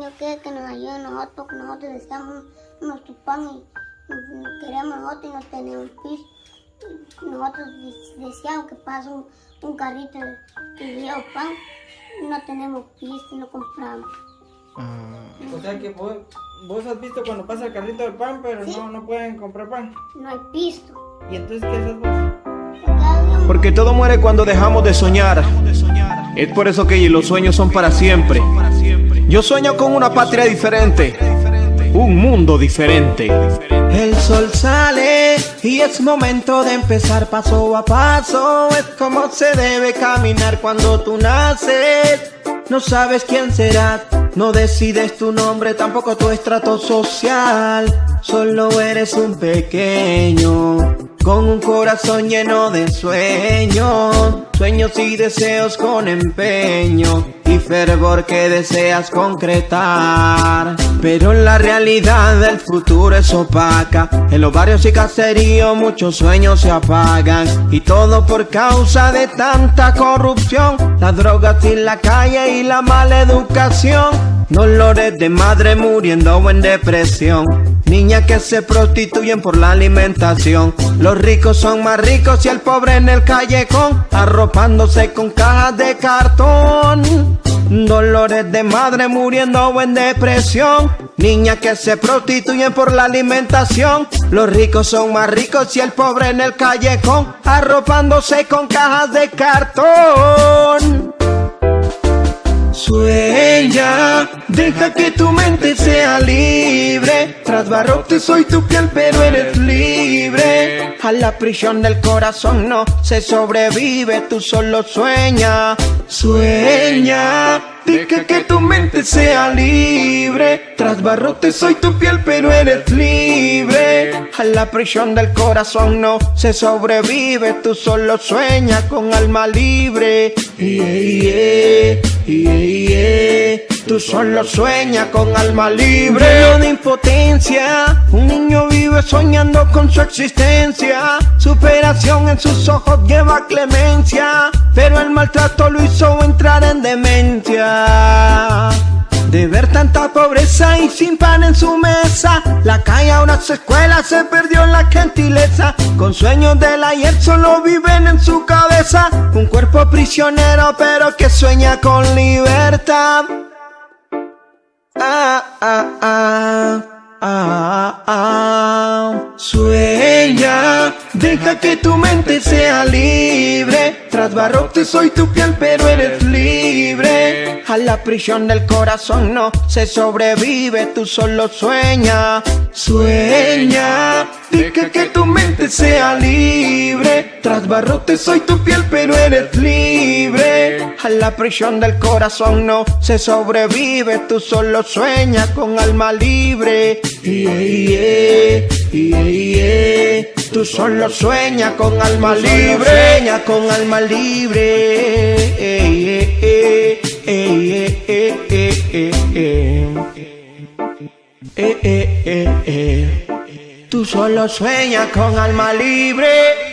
Yo quiero que nos ayuden nosotros, porque nosotros deseamos nuestro pan y queremos nosotros y no tenemos piso. Nosotros des- deseamos que pase un, un carrito que lleva pan, no tenemos piso y no compramos. O sea que vos, vos has visto cuando pasa el carrito del pan, pero Sí. no, no pueden comprar pan. No hay pisto. ¿Y entonces qué haces vos? Porque todo muere cuando dejamos de soñar. Es por eso que los sueños son para siempre. Yo sueño con una patria diferente. Un mundo diferente. El sol sale y es momento de empezar paso a paso. Es como se debe caminar cuando tú naces. No sabes quién serás, no decides tu nombre, tampoco tu estrato social. Solo eres un pequeño con un corazón lleno de sueños, sueños y deseos con empeño y fervor que deseas concretar. Pero la realidad del futuro es opaca. En los barrios y caseríos muchos sueños se apagan. Y todo por causa de tanta corrupción. Las drogas y la calle y la mala educación. Dolores de madre muriendo en depresión. Niñas que se prostituyen por la alimentación. Los ricos son más ricos y el pobre en el callejón. Arropándose con cajas de cartón. Dolores de madre muriendo en depresión. Niñas que se prostituyen por la alimentación. Los ricos son más ricos y el pobre en el callejón. Arropándose con cajas de cartón. Sueña, deja que tu mente sea libre. Tras barrote soy tu piel, pero eres libre. A la prisión del corazón no se sobrevive, tú solo sueña. Sueña, deja que tu mente sea libre. Tras barrote soy tu piel, pero eres libre. A la prisión del corazón no se sobrevive, tú solo sueña con alma libre. Yeah, yeah, yeah, yeah. Tú solo sueña con alma libre. Lleno de impotencia, un niño vive soñando con su existencia. Superación en sus ojos lleva clemencia, pero el maltrato lo hizo entrar en demencia. De ver tanta pobreza y sin pan en su mesa La calle a unas escuelas se perdió la gentileza Con sueños del ayer solo viven en su Un cuerpo prisionero pero que sueña con libertad Ah, ah, ah, ah, ah. Sueña, deja que tu mente sea libre. Tras barrote soy tu piel, pero eres libre. A la prisión del corazón no se sobrevive, tú solo sueña. Sueña, deja que tu mente sea libre. Tras barrote soy tu piel, pero eres libre. A la prisión del corazón no se sobrevive, tú solo sueña con alma libre. Yeah, yeah, yeah, yeah. Tú solo sueña con alma libre, sueña con alma libre. Eh, eh, eh. Tú solo sueña con alma libre.